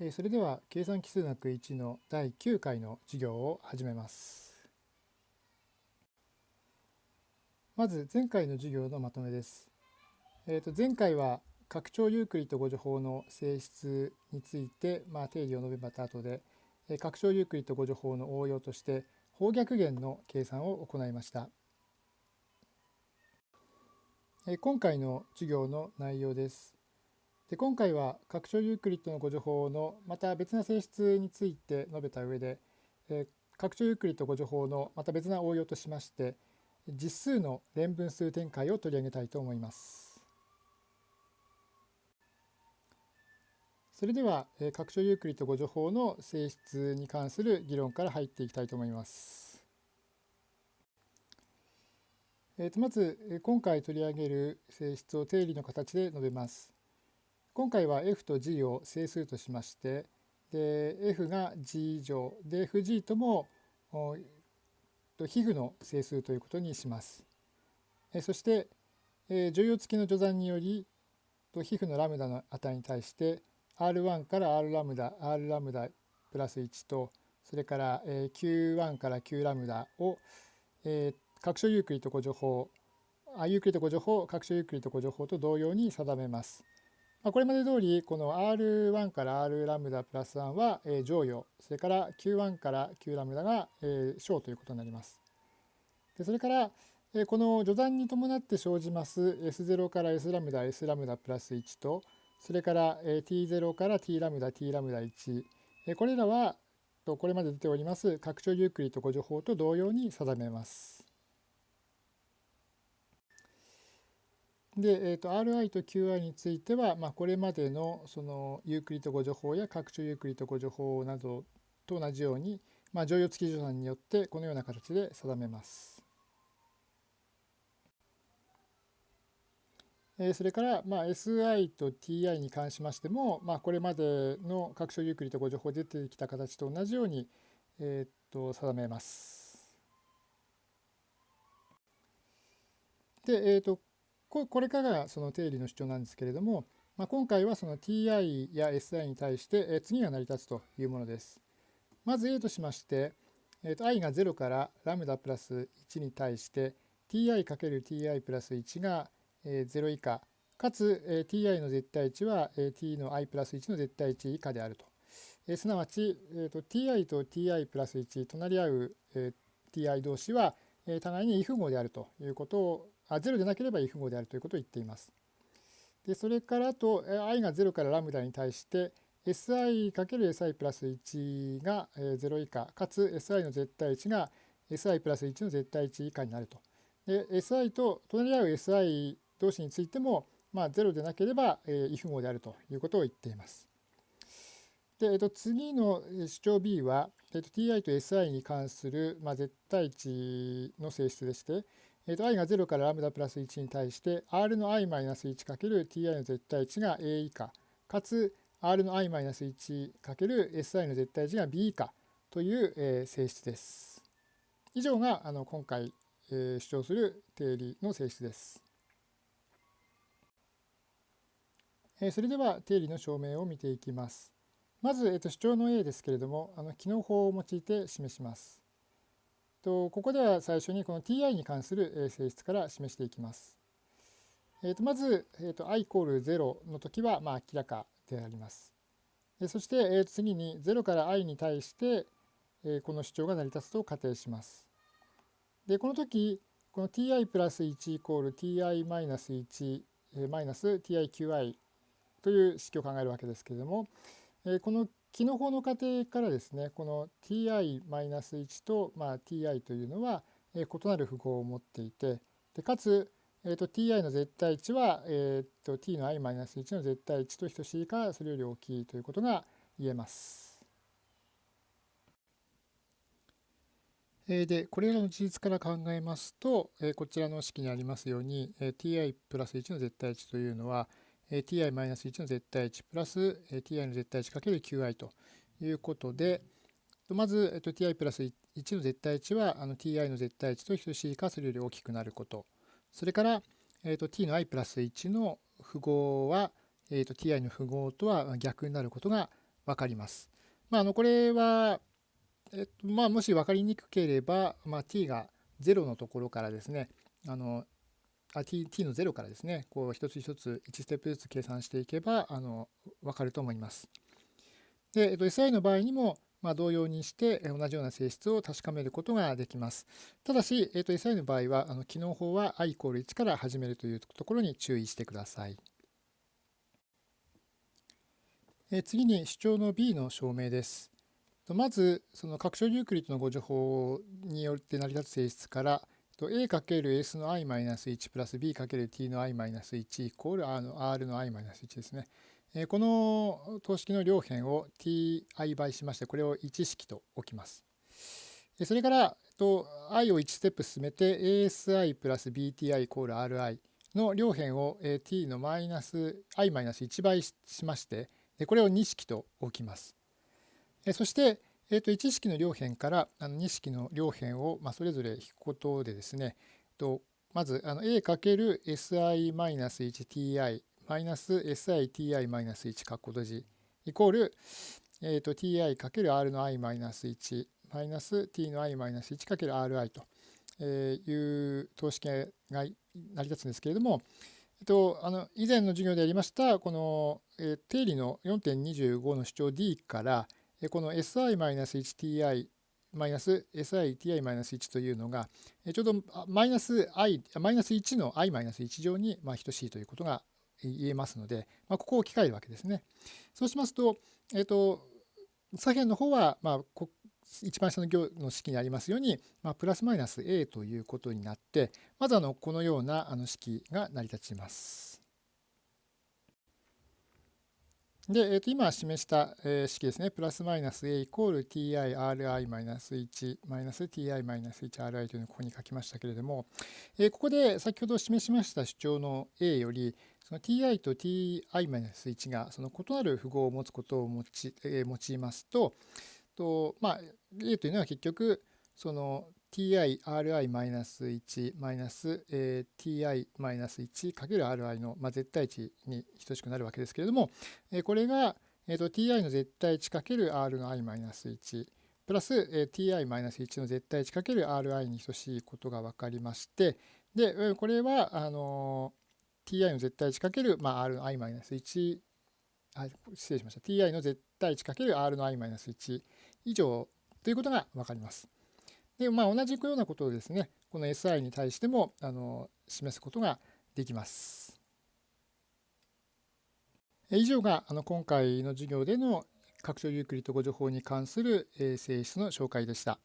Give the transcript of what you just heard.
えそれでは計算奇数学1の第9回の授業を始めます。まず前回の授業のまとめです。えーと前回は拡張ユークリッド誤助法の性質について、まあ、定理を述べた後で、え拡張ユークリッド誤助法の応用として方逆弦の計算を行いました。え今回の授業の内容です。で今回は拡張ユークリッドの互除法のまた別な性質について述べた上で、えー拡張ユークリッド互除法のまた別な応用としまして実数の連分数展開を取り上げたいと思います。それでは、えー拡張ユークリッド互除法の性質に関する議論から入っていきたいと思います。えーとまずえ今回取り上げる性質を定理の形で述べます。今回は f と g を整数としましてで f が g 以上で fg とも皮膚の整数ということにします。そして、乗用付きの序算により皮膚のラムダの値に対して r1 から r ラムダ r ラムダプラス1とそれから、q1 から q ラムダを、えー拡張ユークリッド互除法あユークリッド互除法拡張ユークリッド互除法と同様に定めます。まあ、これまで通りこの R1 から R ラムダプラス1は、剰余それから Q1 から Q ラムダが、商ということになります。でそれから、この除算に伴って生じます S0 から S ラムダ S ラムダプラス1とそれから、T0 から T ラムダ T ラムダ1、これらはこれまで出ております拡張ユークリッド互除法と同様に定めます。で、えー、と Ri と Qi については、まあ、これまでのそのユークリッド互除法や拡張ユークリッド互除法などと同じように、まあ、剰余付き除算によってこのような形で定めます。えーそれから、まあ、SI と TI に関しましても、まあ、これまでの拡張ユークリッド互除法出てきた形と同じように、えー、と定めます。で、えー、とここれからがその定理の主張なんですけれども、まあ、今回はその ti や si に対して、え次が成り立つというものです。まず A としまして、えーと i が0からラムダプラス1に対して ti×ti プラス1が、え0以下かつ、え ti の絶対値は、え t の i プラス1の絶対値以下であると。えすなわち、えーと ti と ti プラス1隣り合う、え ti 同士は、え互いに異符号であるということをあ0でなければ異符号であるということを言っています。でそれからあと i が0からラムダに対して si×si プラス1が0以下かつ si の絶対値が si プラス1の絶対値以下になると。si と隣り合う si 同士についても、まあ、0でなければえー異符号であるということを言っています。で、えっと、次の主張 B は、えっと、ti と si に関する、まあ、絶対値の性質でして、えーと i が0からラムダプラス1に対して r の i-1×ti の絶対値が a 以下かつ r の i-1×si の絶対値が b 以下という、えー性質です。以上があの今回、えー主張する定理の性質です。えーそれでは定理の証明を見ていきます。まず、えーと主張の A ですけれどもあの機能法を用いて示します。とここでは最初にこの ti に関する性質から示していきます。えーとまず、えーと i イコール0の時はまあ明らかであります。そして、えー次に0から i に対して、えこの主張が成り立つと仮定します。でこの時この ti プラス1イコール ti マイナス1マイナス tiqi という式を考えるわけですけれども、えこの機能法の過程からですねこの ti-1 と、まあ、ti というのは、えー異なる符号を持っていてでかつ、えーと ti の絶対値は、えーと t の i-1 の絶対値と等しいかそれより大きいということが言えます。えでこれらの事実から考えますと、えこちらの式にありますように、え ti プラス1の絶対値というのは、ti-1 の絶対値プラス、ti の絶対値かける qi ということでまず、えーと ti プラス1の絶対値はあの ti の絶対値と等しいかそれより大きくなることそれから、えーと t の i プラス1の符号は、えーと ti の符号とは逆になることが分かります。まあ、あのこれは、えっとまあ、もし分かりにくければ、まあ、t が0のところからですねあのあ t, t の0からですねこう一つ一つ1ステップずつ計算していけばあの分かると思います。で、えっと、SI の場合にも、まあ、同様にして同じような性質を確かめることができます。ただし、えっと、SI の場合はあの機能法は i イコール1から始めるというところに注意してください。え次に主張の B の証明です。まず、その拡張ユークリッドのご情報によって成り立つ性質から、a×s の i-1 プラス b×t の i-1 イコール r の r の i-1 ですね。この等式の両辺を ti 倍しまして、これを1式と置きます。それから、i を1ステップ進めて asi プラス bti イコール ri の両辺を t のマイナス i-1 倍しまして、これを2式と置きます。そして、えー、と1式の両辺からあの2式の両辺を、まあ、それぞれ引くことでですね、とまずあの a×si-1ti マイナス siti-1 括弧閉じイコール、えー、と ti×r の i-1 マイナス t の i-1×ri という等式が成り立つんですけれども、えっと、あの以前の授業でやりましたこの、えー、定理の4.25の主張 D からでこの si-1ti-si-ti-1 というのがちょうどマイナス i マイナス1の i-1 乗にまあ等しいということが言えますので、まあ、ここを置き換えるわけですね。そうしますと、えっ、と、左辺の方は、まあ、一番下の行の式にありますように、まあ、プラスマイナス a ということになって、まずあのこのようなあの式が成り立ちます。で、えー、と今示した、え、式ですね、プラスマイナス a イコール tirI マイナス1マイナス ti マイナス 1ri というのをここに書きましたけれども、えー、ここで先ほど示しました主張の a より、その ti と ti マイナス1がその異なる符号を持つことを用い,、えー、用いますと、とまあ、a というのは結局、その ti-ri-1 マイナス、えー、ti-1 かける ri の、まあ、絶対値に等しくなるわけですけれども、えー、これが、えーと、ti の絶対値かける r の i-1 プラス、えー、ti-1 の絶対値かける ri に等しいことが分かりましてでこれはあの、ti の絶対値かける、まあ、r の i-1 あ失礼しました ti の絶対値かける r の i-1 以上ということが分かります。で、まあ、同じようなことをですね、この SI に対してもあの示すことができます。以上があの今回の授業での拡張ユークリッド語情報に関する性質の紹介でした。